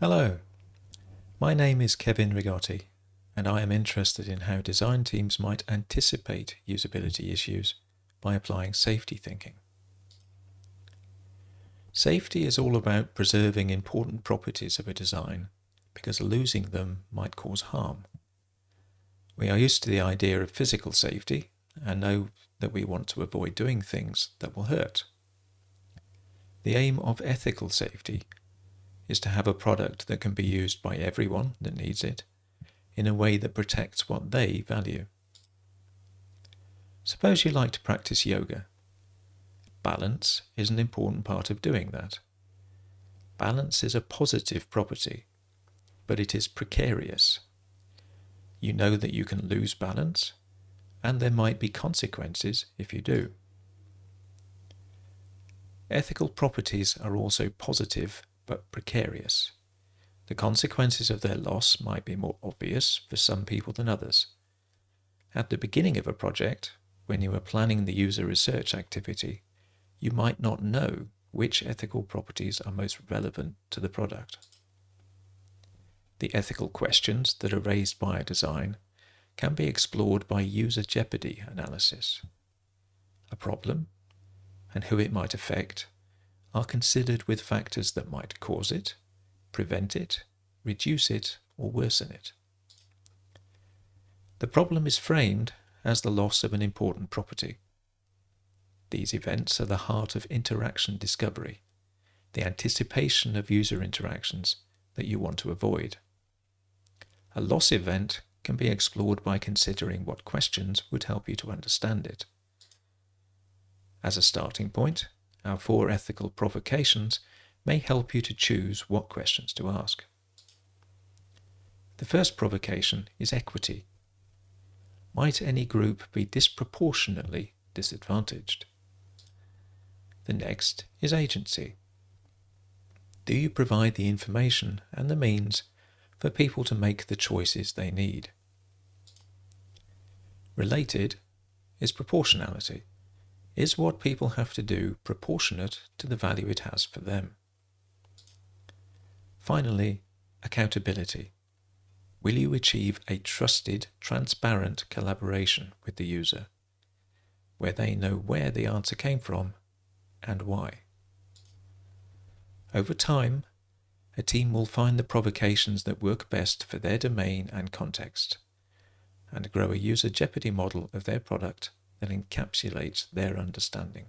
Hello, my name is Kevin Rigotti, and I am interested in how design teams might anticipate usability issues by applying safety thinking. Safety is all about preserving important properties of a design because losing them might cause harm. We are used to the idea of physical safety and know that we want to avoid doing things that will hurt. The aim of ethical safety is to have a product that can be used by everyone that needs it in a way that protects what they value. Suppose you like to practice yoga. Balance is an important part of doing that. Balance is a positive property, but it is precarious. You know that you can lose balance, and there might be consequences if you do. Ethical properties are also positive but precarious. The consequences of their loss might be more obvious for some people than others. At the beginning of a project, when you are planning the user research activity, you might not know which ethical properties are most relevant to the product. The ethical questions that are raised by a design can be explored by user jeopardy analysis. A problem and who it might affect are considered with factors that might cause it, prevent it, reduce it, or worsen it. The problem is framed as the loss of an important property. These events are the heart of interaction discovery, the anticipation of user interactions that you want to avoid. A loss event can be explored by considering what questions would help you to understand it. As a starting point, our four ethical provocations may help you to choose what questions to ask. The first provocation is equity. Might any group be disproportionately disadvantaged? The next is agency. Do you provide the information and the means for people to make the choices they need? Related is proportionality is what people have to do proportionate to the value it has for them. Finally, accountability. Will you achieve a trusted, transparent collaboration with the user, where they know where the answer came from and why? Over time, a team will find the provocations that work best for their domain and context, and grow a user jeopardy model of their product that encapsulates their understanding.